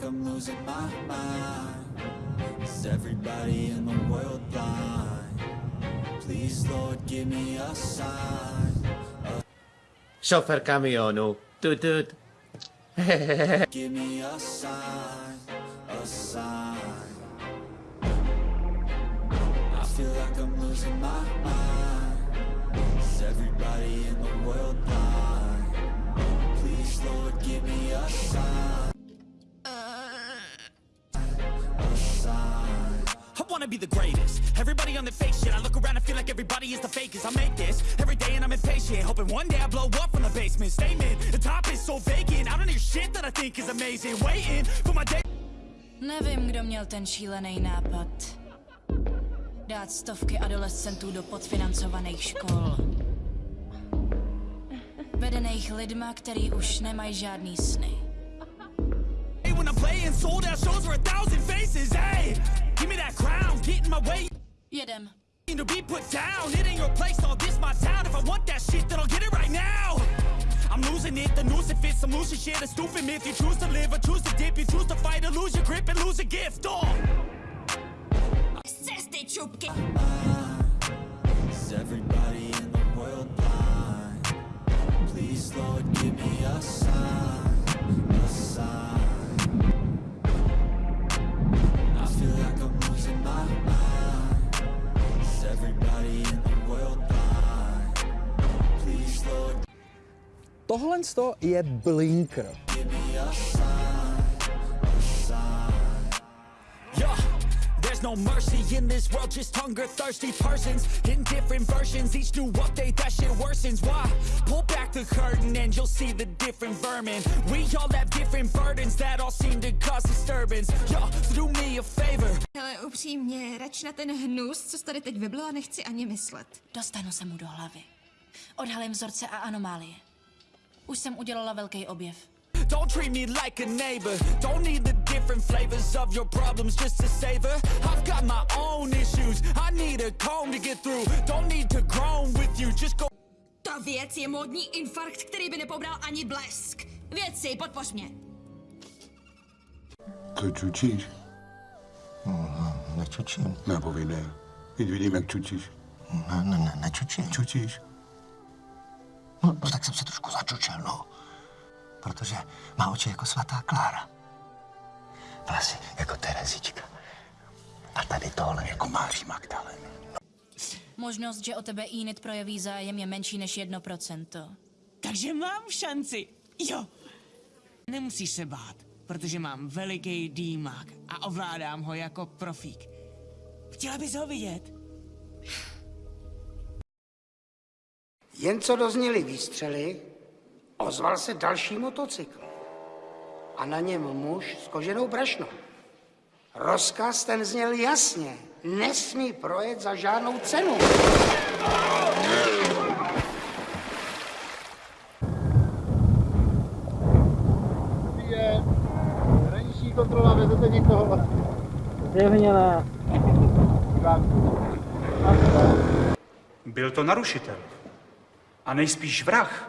like I'm losing my mind Is everybody in the world blind? Please, Lord, give me a sign Szofer kamionu. Tut, tut. Give me a sign, a sign I feel like I'm losing my mind Is everybody in the world blind? Please, Lord, give me a sign wanna be the greatest. Everybody on the fake shit. I look around and feel like everybody is the fakest. I make this every day and I'm impatient. Hoping one day I blow up from the basement. Statement, the top is so vacant. I don't hear shit that I think is amazing. Waiting for my day. Nevím, kdo měl ten šílený nápad. Dát stovky adolescentů do podfinancovaných škol. Vedených lidma, který už nemají žádný sny. When I'm playing sold out shows for a thousand my way. Jedem. To be put down. It ain't your place. All this my town. If I want that shit, then I'll get it right now. I'm losing it, the noose it fits, I'm losing shit, a stupid myth You choose to live or choose to dip, you choose to fight or lose your grip and lose a gift, oh Z cesty, čupky! Tohle je blinker. a a no mercy in this world, just hunger thirsty persons in different versions. Each new update, that shit worsens. Why? Pull back the curtain and you'll see the different vermin. We all have different burdens that all seem to cause disturbance. Yeah, so do me a favor. Ale upřímně, rač na ten hnus, co tady teď vyblila, nechci ani myslet. Dostanu se mu do hlavy. Odhalím vzorce a anomálie. Už jsem udělala velký objev. Don't treat me like a neighbor. Don't need the different flavors of your problems just to savor. I've got my own issues. I need a comb to get through. Don't need to groan with you. Just go. Ta věc je módní infarkt, který by nepobral ani blesk. Věci, podpoř mě. To čučíš? Nečučím. Nepovídej. Teď vidím, jak čučíš. Ne, ne, ne, nečučím. Čučíš? No, no, tak jsem se trošku začučel, no. Protože má oči jako svatá Klára. Vlasy jako Terezička. A tady tohle jako Máří Magdalena. Možnost, že o tebe Enid projeví zájem, je menší než 1%. Takže mám šanci. Jo. Nemusíš se bát, protože mám veliký dýmák a ovládám ho jako profík. Chtěla bys ho vidět? Jen co dozněly výstřely, ozval se další motocykl. A na něm muž s koženou brašnou. Rozkaz ten zněl jasně. Nesmí projet za žádnou cenu. Hraniční kontrola, vezete někoho? Zjevně. Byl to narušitel. A nejspíš vrah.